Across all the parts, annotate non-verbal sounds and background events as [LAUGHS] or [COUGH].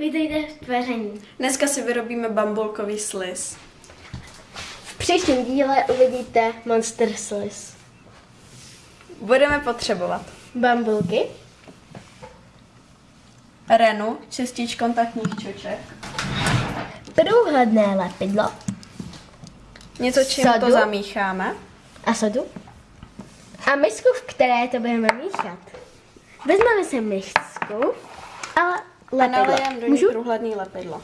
Vítejte v tvaření. Dneska si vyrobíme bambulkový sliz. V příštím díle uvidíte Monster Slice. Budeme potřebovat Bambulky, Renu, čistič kontaktních čoček, průhledné lepidlo něco, čím Sadu. to zamícháme, a sodu a misku, v které to budeme míchat. Vezmeme si misku a a lepidlo. nalijeme do ní Můžu? průhledný lepidlo.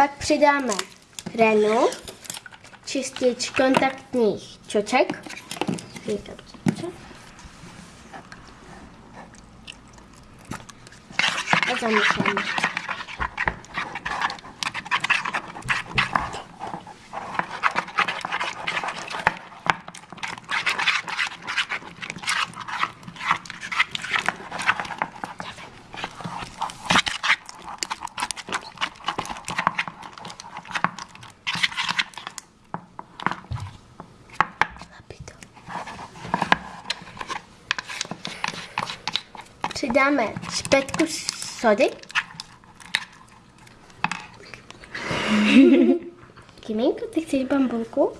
Pak přidáme renu, čistič kontaktních čoček. A zamícháme. Přidáme špetku sody. [LAUGHS] Kiminko, ty chceš bambulku?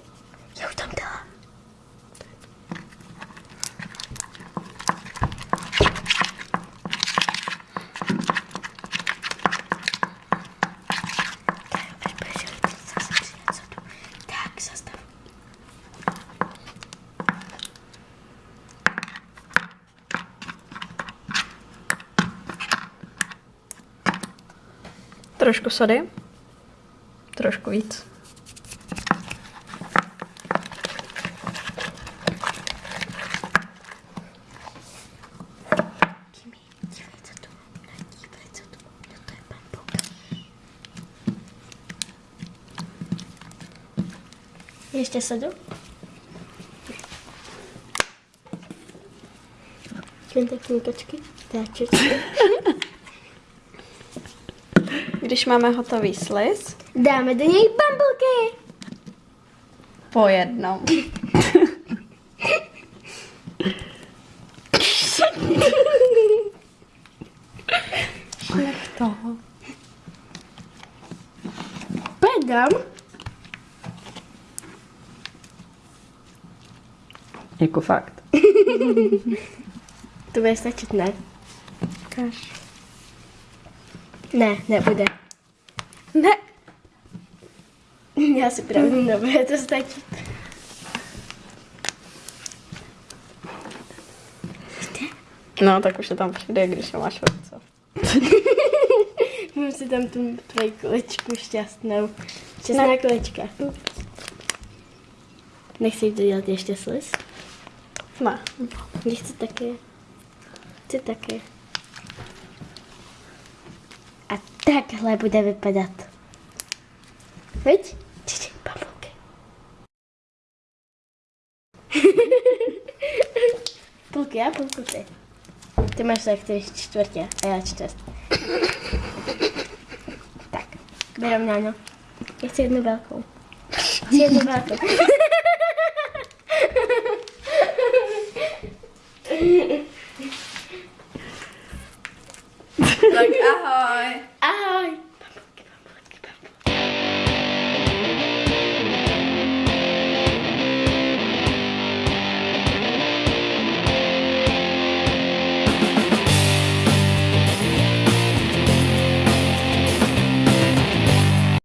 Trošku sody, trošku víc. Kimi, dívej, co tu. Dívej, co tu. No to je bambulka. Ještě sodu? Kontaktní kočky, táčečky. Když máme hotový sliz, Dáme do něj bambulky. po jednom. Toho. Pedám. Jako fakt. [LAUGHS] To bude stačit, ne? Kaž. Ne, nebude. Ne. Já si pravdu nebude to stačit. No, tak už to tam přijde, když ho máš v ruce. [LAUGHS] Mám si tam tu tvoji kolečku šťastnou. Šťastná Ne. kolečka. Nechci to dělat ještě sliz? Ne. Já chci také. Chci také. A takhle bude vypadat. Veď? Čiči, bambulky. půlku já, půlku ty. Ty máš tak tři čtvrtě a já čtvrt. tak, vyrovnáno. Já chci jednu velkou. Chci jednu velkou. [LAUGHS]